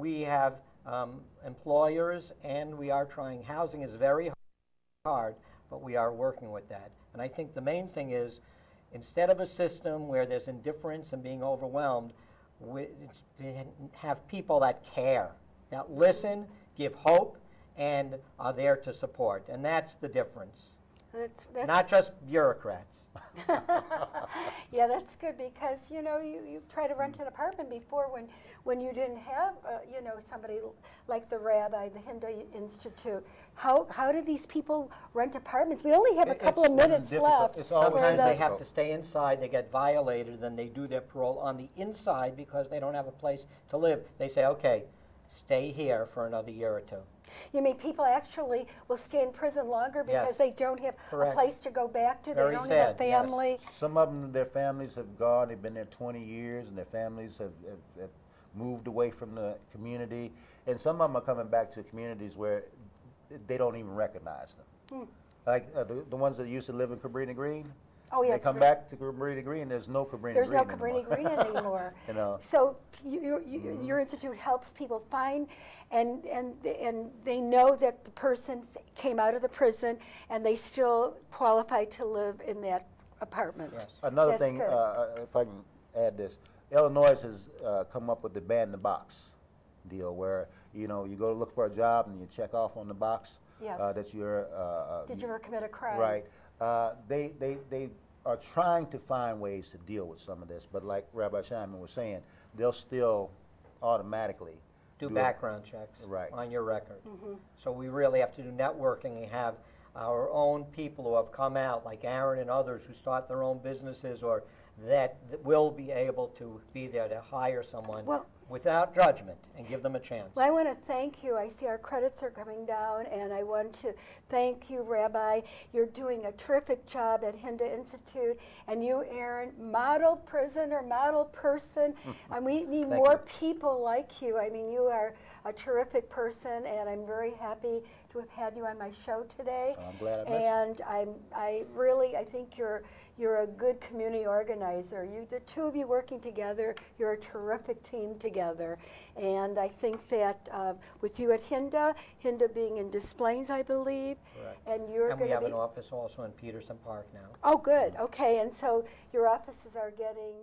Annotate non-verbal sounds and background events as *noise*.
we have um, employers and we are trying. Housing is very hard, but we are working with that. And I think the main thing is instead of a system where there's indifference and being overwhelmed, we, have people that care, that listen, give hope, and are there to support. And that's the difference. That's, that's Not just bureaucrats. *laughs* *laughs* yeah, that's good because you know you, you try to rent an apartment before when when you didn't have uh, you know somebody like the rabbi, the Hinda Institute. How how do these people rent apartments? We only have a couple it's of minutes difficult. left. It's Sometimes the- they have to stay inside, they get violated, then they do their parole on the inside because they don't have a place to live. They say, okay, stay here for another year or two. You mean people actually will stay in prison longer because Yes. they don't have Correct. a place to go back to? Very they don't sad, have a yes. family. Some of them, their families have gone, they've been there 20 years, and their families have, have, have moved away from the community. And some of them are coming back to communities where they don't even recognize them. Like uh, the, the ones that used to live in Cabrini Green, Oh yeah, they come Cabrini- back to Cabrini Green, there's no Cabrini There's Green There's no Cabrini anymore. Green *laughs* anymore. *laughs* You know. So you, you, you, your institute helps people find, and and and they know that the person came out of the prison and they still qualify to live in that apartment. Yes. Another That's thing, uh, uh, if I can add this, Illinois has uh, come up with the ban the box deal, where you know you go to look for a job and you check off on the box Yes. uh, that you're. Uh, uh, Did you ever commit a crime? Right. Uh, they they they are trying to find ways to deal with some of this, but like Rabbi Shimon was saying, they'll still automatically Do a- background checks Right. on your record. Mm-hmm. So we really have to do networking and have our own people who have come out, like Aaron and others who start their own businesses or that, will be able to be there to hire someone Well- without judgment and give them a chance. Well, I want to thank you. I see our credits are coming down, and I want to thank you, Rabbi. You're doing a terrific job at Hinda Institute, and you, Aaron, model prisoner, model person. *laughs* and we need more you. people like you. I mean, you are a terrific person, and I'm very happy to have had you on my show today. I'm glad I met. And I'm, I really, I think you're, you're a good community organizer. You, the two of you working together, you're a terrific team together. And I think that uh, with you at Hinda, Hinda being in Des Plaines, I believe, Correct. and you're And we have an office also in Peterson Park now. Oh, good. Okay, and so your offices are getting